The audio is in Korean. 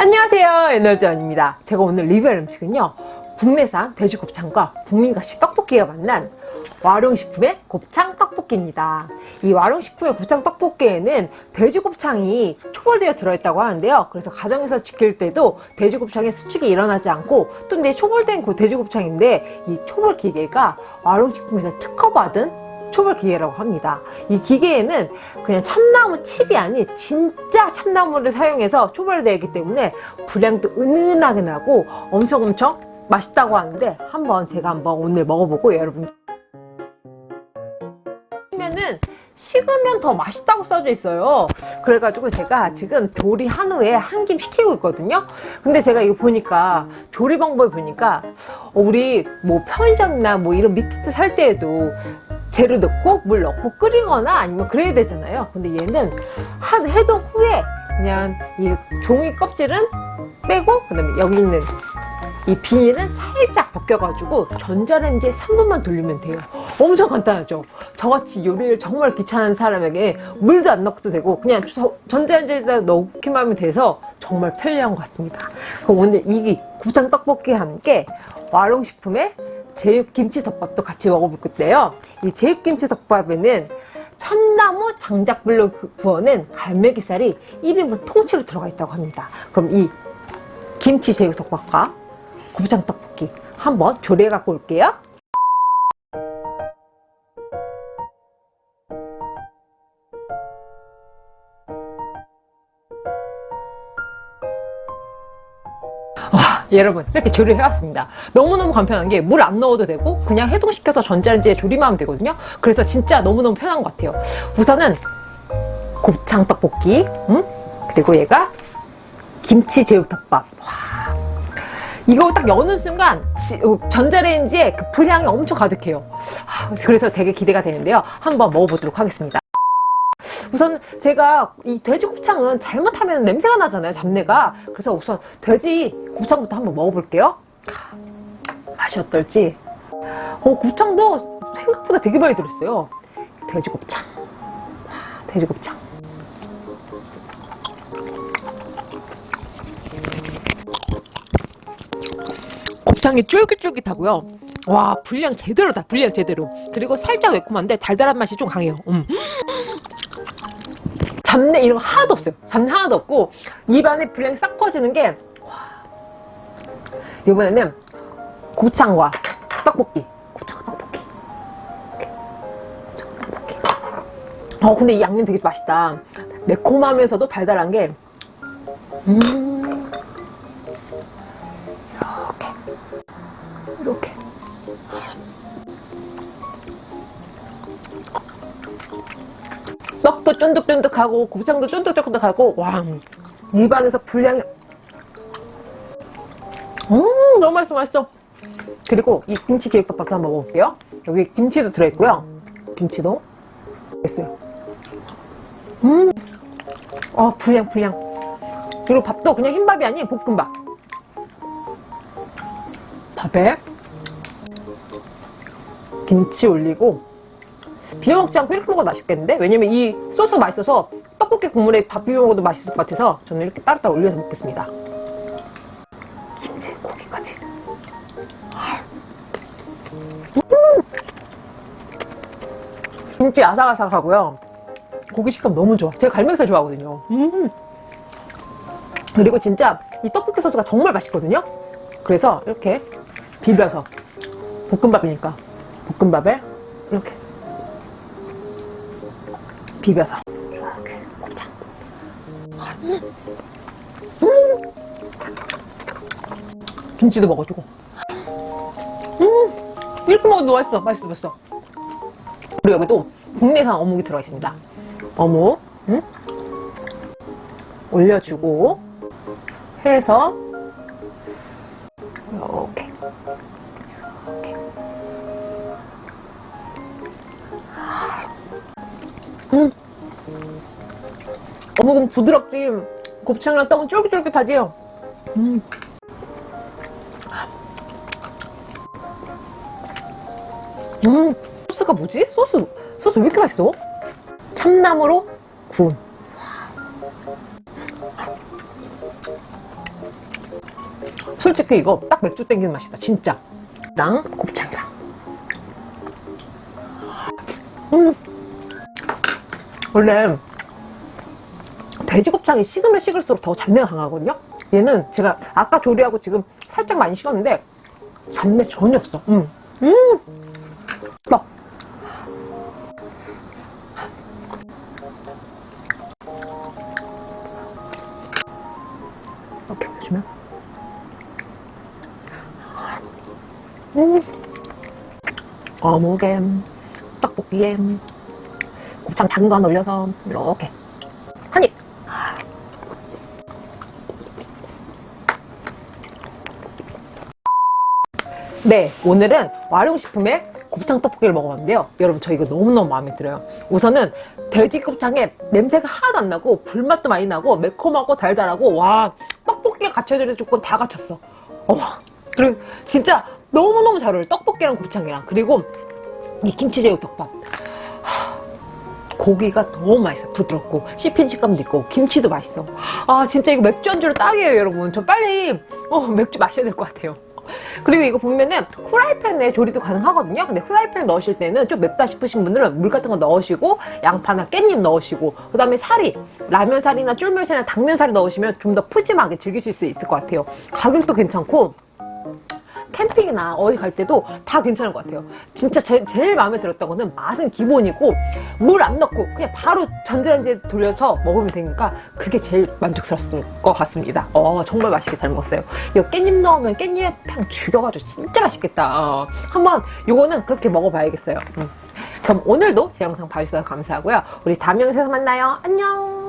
안녕하세요 에너지원입니다. 제가 오늘 리뷰할 음식은요 국내산 돼지곱창과 국민가시 떡볶이가 만난 와룡식품의 곱창 떡볶이입니다. 이 와룡식품의 곱창 떡볶이에는 돼지곱창이 초벌되어 들어있다고 하는데요. 그래서 가정에서 지킬 때도 돼지곱창의 수축이 일어나지 않고 또 이제 초벌된 그 돼지곱창인데 이 초벌 기계가 와룡식품에서 특허받은 초벌 기계라고 합니다. 이 기계에는 그냥 참나무 칩이 아닌 진짜 참나무를 사용해서 초벌되기 때문에 분량도 은은하게 나고 엄청 엄청 맛있다고 하는데 한번 제가 한번 오늘 먹어보고 여러분. 면은 식으면 더 맛있다고 써져 있어요. 그래가지고 제가 지금 조리 한 후에 한김 식히고 있거든요. 근데 제가 이거 보니까 조리 방법을 보니까 우리 뭐 편의점이나 뭐 이런 밀키트 살 때에도 재료 넣고 물 넣고 끓이거나 아니면 그래야 되잖아요. 근데 얘는 한 해동 후에 그냥 이 종이 껍질은 빼고 그 다음에 여기 있는 이 비닐은 살짝 벗겨가지고 전자레인지에 3분만 돌리면 돼요. 엄청 간단하죠? 저같이 요리를 정말 귀찮은 사람에게 물도 안 넣어도 되고 그냥 전자레인지에다 넣기만 하면 돼서 정말 편리한 것 같습니다. 그럼 오늘 이 곱창 떡볶이와 함께 와룡식품의 제육김치덮밥도 같이 먹어볼 건데요. 이 제육김치덮밥에는 참나무 장작불로 구워낸 갈매기살이 1인분 통째로 들어가 있다고 합니다. 그럼 이 김치 제육덮밥과 곱창 떡볶이 한번 조리해 갖고 올게요. 여러분 이렇게 조리를 해왔습니다. 너무너무 간편한 게 물 안 넣어도 되고 그냥 해동시켜서 전자레인지에 조리만 하면 되거든요. 그래서 진짜 너무너무 편한 것 같아요. 우선은 곱창 떡볶이 음? 그리고 얘가 김치 제육덮밥. 와. 이거 딱 여는 순간 지, 어, 전자레인지에 그 분량이 엄청 가득해요. 그래서 되게 기대가 되는데요. 한번 먹어보도록 하겠습니다 우선 제가 이 돼지 곱창은 잘못하면 냄새가 나잖아요 잡내가. 그래서 우선 돼지 곱창부터 한번 먹어볼게요. 맛이 어떨지. 어, 곱창도 생각보다 되게 많이 들었어요. 돼지 곱창. 돼지 곱창. 곱창이 쫄깃쫄깃하고요. 와 분량 제대로다 분량 제대로. 그리고 살짝 매콤한데 달달한 맛이 좀 강해요. 음. 잡내 이런 거 하나도 없어요. 잡내 하나도 없고 입안에 분량이 싹 퍼지는 게 와. 이번에는 곱창과 떡볶이. 곱창 떡볶이. 곱창 떡볶이. 어 근데 이 양념 되게 맛있다. 매콤하면서도 달달한 게 음. 이렇게. 이렇게 떡도 쫀득쫀득하고 곱창도 쫀득쫀득하고 와 입안에서 분량이 음 너무 맛있어 맛있어. 그리고 이 김치 제육덮밥도 한번 먹어볼게요. 여기 김치도 들어있고요. 김치도. 있어요. 음아 분량 분량. 그리고 밥도 그냥 흰밥이 아닌 볶음밥. 밥에 김치 올리고 비벼 먹지 않고 이렇게 먹어도 맛있겠는데? 왜냐면 이 소스 맛있어서 떡볶이 국물에 밥 비벼 먹어도 맛있을 것 같아서 저는 이렇게 따로따로 올려서 먹겠습니다 김치 고기까지 음! 김치 아삭아삭하고요 고기 식감 너무 좋아 제가 갈매기살 좋아하거든요 음. 그리고 진짜 이 떡볶이 소스가 정말 맛있거든요 그래서 이렇게 비벼서 볶음밥이니까 볶음밥에 이렇게 비벼서 이렇게 곱창 음. 음. 김치도 먹어주고 음. 이렇게 먹어도 맛있어 맛있어 맛있어 그리고 여기도 국내산 어묵이 들어가 있습니다 어묵 음? 올려주고 해서 어묵은 부드럽지 곱창이랑 떡은 쫄깃쫄깃하지요 음. 음. 소스가 뭐지? 소스 소스 왜 이렇게 맛있어? 참나무로 구운 솔직히 이거 딱 맥주 땡기는 맛이다 진짜 랑 곱창이랑 음 원래 돼지 곱창이 식으면 식을수록 더 잡내가 강하거든요 얘는 제가 아까 조리하고 지금 살짝 많이 식었는데 잡내 전혀 없어 음. 음. 떡 이렇게 보여주면 음. 어묵에 떡볶이에 곱창 작은 거 하나 올려서 이렇게 네 오늘은 와룡식품의 곱창 떡볶이를 먹어봤는데요. 여러분 저 이거 너무너무 마음에 들어요. 우선은 돼지 곱창에 냄새가 하나도 안 나고 불맛도 많이 나고 매콤하고 달달하고 와 떡볶이에 갖춰야 될 조건 다 갖췄어. 어, 그리고 진짜 너무너무 잘 어울려. 떡볶이랑 곱창이랑. 그리고 이 김치제육덮밥. 고기가 너무 맛있어. 부드럽고 씹힌 식감도 있고 김치도 맛있어. 아 진짜 이거 맥주 안주로 딱이에요 여러분. 저 빨리 어, 맥주 마셔야 될 것 같아요 그리고 이거 보면은 후라이팬에 조리도 가능하거든요. 근데 후라이팬 넣으실 때는 좀 맵다 싶으신 분들은 물 같은 거 넣으시고 양파나 깻잎 넣으시고 그 다음에 사리 라면 사리나 쫄면 사리나 당면 사리 넣으시면 좀 더 푸짐하게 즐기실 수 있을 것 같아요. 가격도 괜찮고 캠핑이나 어디 갈 때도 다 괜찮을 것 같아요. 진짜 제, 제일 마음에 들었던 거는 맛은 기본이고 물 안 넣고 그냥 바로 전자레인지에 돌려서 먹으면 되니까 그게 제일 만족스러웠을 것 같습니다. 어 정말 맛있게 잘 먹었어요. 이거 깻잎 넣으면 깻잎 향 죽여가지고 진짜 맛있겠다. 어, 한번 요거는 그렇게 먹어봐야겠어요. 음. 그럼 오늘도 제 영상 봐주셔서 감사하고요. 우리 다음 영상에서 만나요. 안녕.